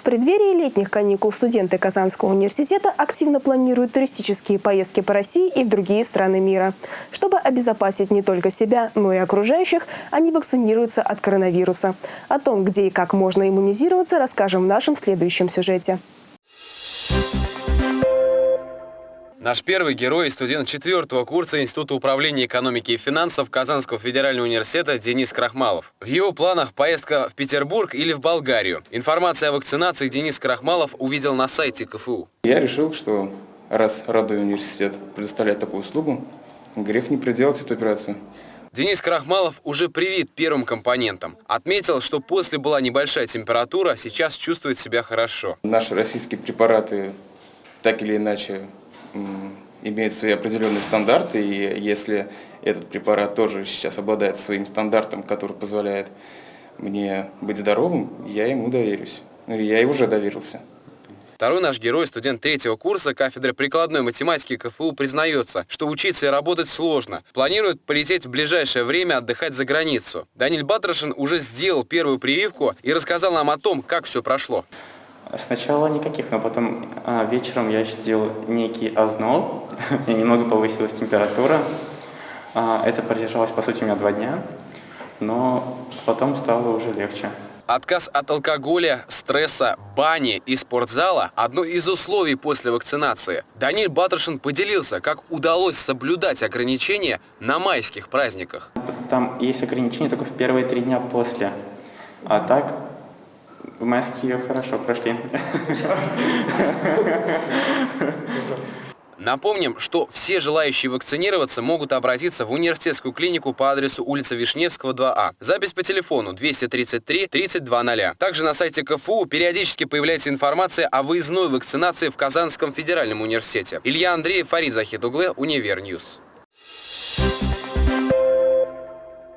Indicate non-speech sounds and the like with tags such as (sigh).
В преддверии летних каникул студенты Казанского университета активно планируют туристические поездки по России и в другие страны мира. Чтобы обезопасить не только себя, но и окружающих, они вакцинируются от коронавируса. О том, где и как можно иммунизироваться, расскажем в нашем следующем сюжете. Наш первый герой и студент четвертого курса Института управления экономики и финансов Казанского федерального университета Денис Крахмалов. В его планах поездка в Петербург или в Болгарию. Информация о вакцинации Денис Крахмалов увидел на сайте КФУ. Я решил, что раз родной университет предоставляет такую услугу, грех не проделать эту операцию. Денис Крахмалов уже привит первым компонентом. Отметил, что после была небольшая температура, сейчас чувствует себя хорошо. Наши российские препараты так или иначе имеет свои определенные стандарты, и если этот препарат тоже сейчас обладает своим стандартом, который позволяет мне быть здоровым, я ему доверюсь. Ну, я и уже доверился. Второй наш герой, студент третьего курса кафедры прикладной математики КФУ, признается, что учиться и работать сложно. Планирует полететь в ближайшее время отдыхать за границу. Даниль Батрашин уже сделал первую прививку и рассказал нам о том, как все прошло. Сначала никаких, но потом а, вечером я ощутил некий озноб, (laughs) у немного повысилась температура. А, это продержалось, по сути, у меня два дня, но потом стало уже легче. Отказ от алкоголя, стресса, бани и спортзала – одно из условий после вакцинации. Даниль Батрашин поделился, как удалось соблюдать ограничения на майских праздниках. Там есть ограничения только в первые три дня после. А так в майские хорошо прошли. Напомним, что все желающие вакцинироваться могут обратиться в университетскую клинику по адресу улица Вишневского, 2А. Запись по телефону 233 3200. Также на сайте КФУ периодически появляется информация о выездной вакцинации в Казанском федеральном университете. Илья Андреев, Фарид Захитуглы, Универ News.